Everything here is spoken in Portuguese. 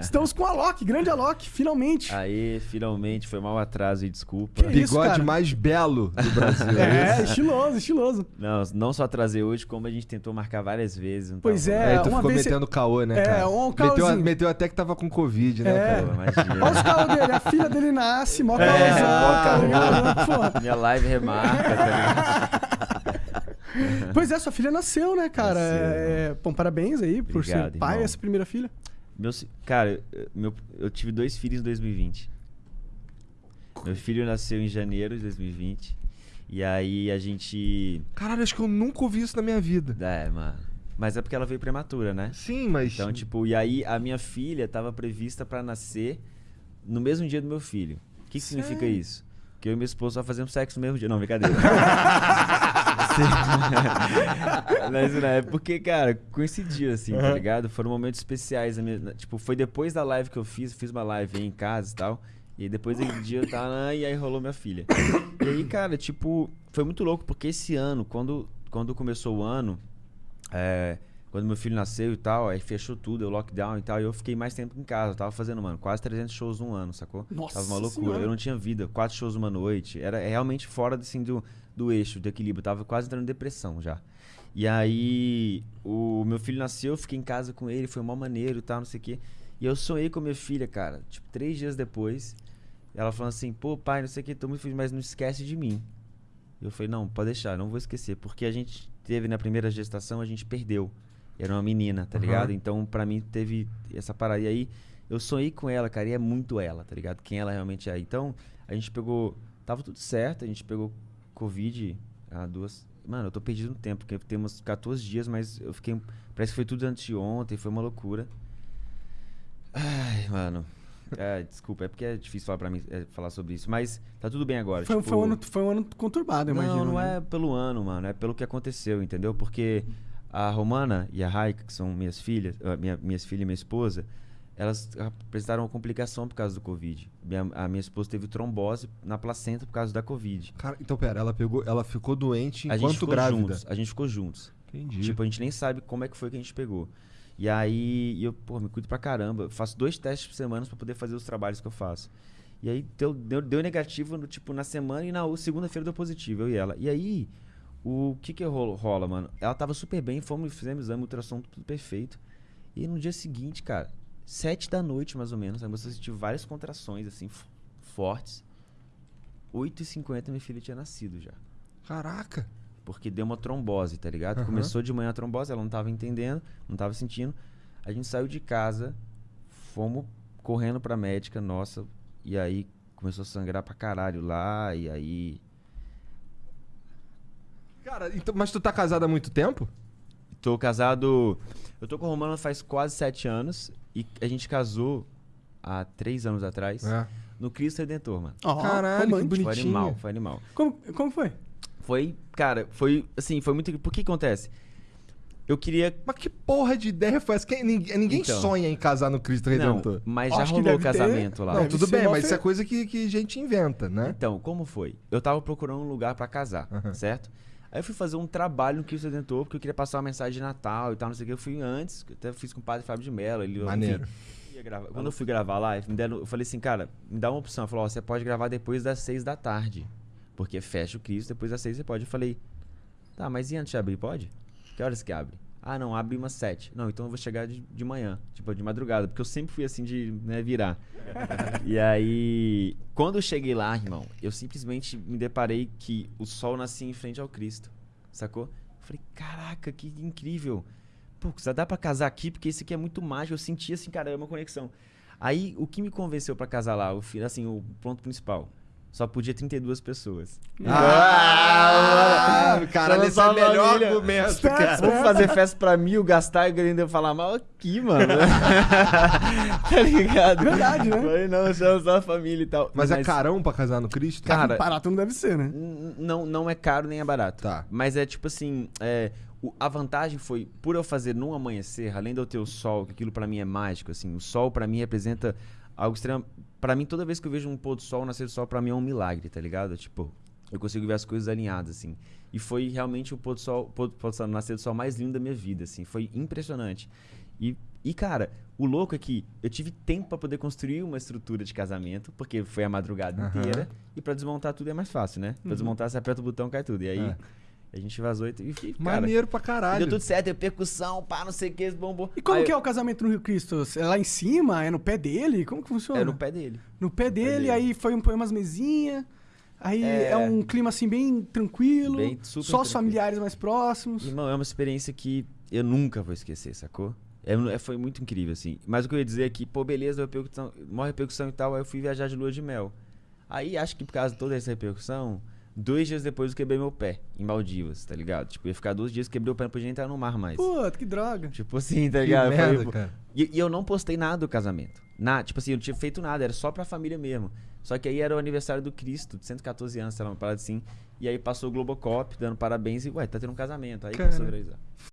Estamos com a Alok, grande Alok, finalmente. Aí, finalmente, foi mal atraso e desculpa. Que isso, Bigode cara? mais belo do Brasil. É, estiloso, estiloso. Não, não só atrasei hoje, como a gente tentou marcar várias vezes. não Pois é, Aí tu uma ficou vez metendo caô, né, É, cara? um meteu, caôzinho. meteu até que tava com Covid, né, É. imagina. Olha os calos dele, a filha dele nasce, mó É, caôzão, caô. ligado? Pô. Minha live remarca, tá? Pois é, sua filha nasceu, né, cara? Nasceu. É, bom, parabéns aí por Obrigado, ser pai irmão. essa primeira filha. Meu, cara, eu- meu, eu tive dois filhos em 2020. Meu filho nasceu em janeiro de 2020. E aí a gente. Caralho, acho que eu nunca ouvi isso na minha vida. É, mano. Mas é porque ela veio prematura, né? Sim, mas. Então, tipo, e aí a minha filha tava prevista pra nascer no mesmo dia do meu filho. O que, que significa isso? Que eu e minha esposa só fazemos sexo no mesmo dia. Não, brincadeira. Mas não é porque, cara, coincidiu assim, tá Aham. ligado? Foram momentos especiais. minha- tipo, foi depois da live que eu fiz, fiz uma live aí em casa e tal. E depois daquele dia eu tava e aí rolou minha filha. E aí, cara, tipo, foi muito louco, porque esse ano, quando, quando começou o ano, é, quando meu filho nasceu e tal, aí fechou tudo, o lockdown e tal, e eu fiquei mais tempo em casa. Eu tava fazendo, mano, quase 300 shows num ano, sacou? Nossa Tava uma loucura. Senhora. Eu não tinha vida, quatro shows uma noite. Era realmente fora assim, do, do eixo, do equilíbrio. Eu tava quase entrando em depressão já. E aí, o meu filho nasceu, eu fiquei em casa com ele, foi mó maneiro e tal, não sei o quê. E eu sonhei com a minha filha, cara, tipo, três dias depois. Ela falando assim, pô, pai, não sei o que, tô muito feliz, mas não esquece de mim. Eu falei, não, pode deixar, não vou esquecer. Porque a gente teve na primeira gestação, a gente perdeu. Era uma menina, tá Aham. ligado? Então, pra mim, teve essa parada. E aí, eu sonhei com ela, cara, e é muito ela, tá ligado? Quem ela realmente é. Então, a gente pegou. Tava tudo certo, a gente pegou Covid há duas. Mano, eu tô perdido no tempo, porque temos 14 dias, mas eu fiquei. Parece que foi tudo antes de ontem, foi uma loucura. Ai, mano. É, desculpa, é porque é difícil falar, pra mim, é, falar sobre isso. Mas tá tudo bem agora. Foi, tipo, foi um ano, foi um ano conturbado, eu não, imagino. não né? é pelo ano, mano. É pelo que aconteceu, entendeu? Porque a Romana e a Raika, que são minhas filhas, ah, minha, minhas filhas e minha esposa, elas apresentaram uma complicação por causa do Covid. Minha- a minha esposa teve trombose na placenta por causa da Covid. Cara, então, pera, ela pegou, ela ficou doente a gente enquanto ficou grávida. juntos. A gente ficou juntos. Entendi. Tipo, a gente nem sabe como é que foi que a gente pegou. E aí, eu, pô, me cuido pra caramba. Eu faço dois testes por semana pra poder fazer os trabalhos que eu faço. E aí, deu, deu, deu negativo, no, tipo, na semana e na segunda-feira deu positivo, eu e ela. E aí, o que que rola, mano? Ela tava super bem, fomos, fizemos exame, ultrassom, tudo perfeito. E no dia seguinte, cara, sete da noite, mais ou menos, a moça sentiu várias contrações, assim, fortes. 8h50 minha filha tinha nascido já. Caraca. Porque deu uma trombose, tá ligado? Aham. Começou de manhã a trombose, ela não tava entendendo, não tava sentindo. A gente saiu de casa, fomos correndo pra médica, nossa, e aí começou a sangrar pra caralho lá, e aí. Cara, então, mas tu tá casado há muito tempo? Tô casado. Eu tô com a Romana faz quase sete anos, e a gente casou há três anos atrás, É. no Cristo Redentor, mano. Ó, Caralho, que bonito. Foi Bonitinho. animal, foi animal. Como, como foi? Foi, cara, foi assim, foi muito. Por que acontece? Eu queria Mas que porra de ideia foi essa? Quem- ninguém ninguém Então. sonha em casar no Cristo Redentor. Não, mas já Acho que rolou o deve ter- casamento lá. Não, Deve tudo bem, mas fe- isso é coisa que, que a gente inventa, né? Então, como foi? Eu tava procurando um lugar pra casar, Aham. certo? Aí eu fui fazer um trabalho no Cristo Redentor, porque eu queria passar uma mensagem de Natal e tal, não sei o que. Eu fui antes, eu até fiz com o padre Fábio de Mello. Ele, Maneiro. enfim, gravar. Quando eu fui gravar lá, me deram- eu falei assim, cara, me dá uma opção. Ele falou, ó, você pode gravar depois das seis da tarde. Porque fecha o Cristo, depois das seis você pode. Eu falei, tá, mas e antes de abrir, pode? Que horas que abre? Ah, não, abre umas sete. Não, então eu vou chegar de, de manhã, tipo, de madrugada, porque eu sempre fui assim de né, virar. e aí, quando eu cheguei lá, irmão, eu simplesmente me deparei que o sol nascia em frente ao Cristo, sacou? Eu falei, caraca, que incrível. Pô, só dá pra casar aqui, porque isso aqui é muito mágico. Eu senti assim, cara, é uma conexão. Aí, o que me convenceu pra casar lá, o, assim, o ponto principal, só podia 32 pessoas. Ah, caralho, Só esse é o melhor família. argumento, Espera, cara. Vamos fazer festa pra mil, gastar e ainda falar mal aqui, mano. tá ligado? Verdade, né? Falei, não, chama só a família e tal. Mas é carão pra casar no Cristo? Cara, Barato não deve ser, né? Não, não é caro nem é barato. Tá. Mas é tipo assim, é, o- a vantagem foi, por eu fazer num amanhecer, além de eu ter o sol, que aquilo pra mim é mágico, assim, o sol pra mim representa algo extremo. Pra mim, toda vez que eu vejo um pôr do sol, um nascer do sol, pra mim é um milagre, tá ligado? Tipo, eu consigo ver as coisas alinhadas, assim. E foi realmente o pôr do sol, pôr, pôr do sol, nascer do sol mais lindo da minha vida, assim. Foi impressionante. E, E, cara, o louco é que eu tive tempo pra poder construir uma estrutura de casamento, porque foi a madrugada Aham. inteira. E pra desmontar tudo é mais fácil, né? Pra Uhum. desmontar, você aperta o botão, cai tudo. E aí, É. a gente vazou e, e cara, Maneiro pra caralho. deu tudo certo, deu percussão, pá, não sei o que, bombou. E como Aí que é o casamento no Rio Cristo? É lá em cima? É no pé dele? Como que funciona? É no pé dele. No pé dele, dele. aí foi um, põe umas mesinhas. Aí é... É. um clima assim bem tranquilo. Bem, só os tranquilo. familiares mais próximos. Irmão, é uma experiência que eu nunca vou esquecer, sacou? É, é- foi muito incrível, assim. Mas o que eu ia dizer é que, pô, beleza, repercussão, maior repercussão e tal, aí eu fui viajar de lua de mel. Aí acho que por causa de toda essa repercussão, dois dias depois eu quebrei meu pé, em Maldivas, tá ligado? Tipo, ia ficar dois dias, quebrei o pé, não podia entrar no mar mais. Puta, que droga. Tipo assim, tá Que ligado? Foi, merda, pô, cara. E, e eu não postei nada do casamento. Na, tipo assim, eu não tinha feito nada, era só pra família mesmo. Só que aí era o aniversário do Cristo, de 114 anos, sei lá, uma parada assim. E aí passou o Globocop dando parabéns e, ué, tá tendo um casamento. Aí Cara. começou a viralizar.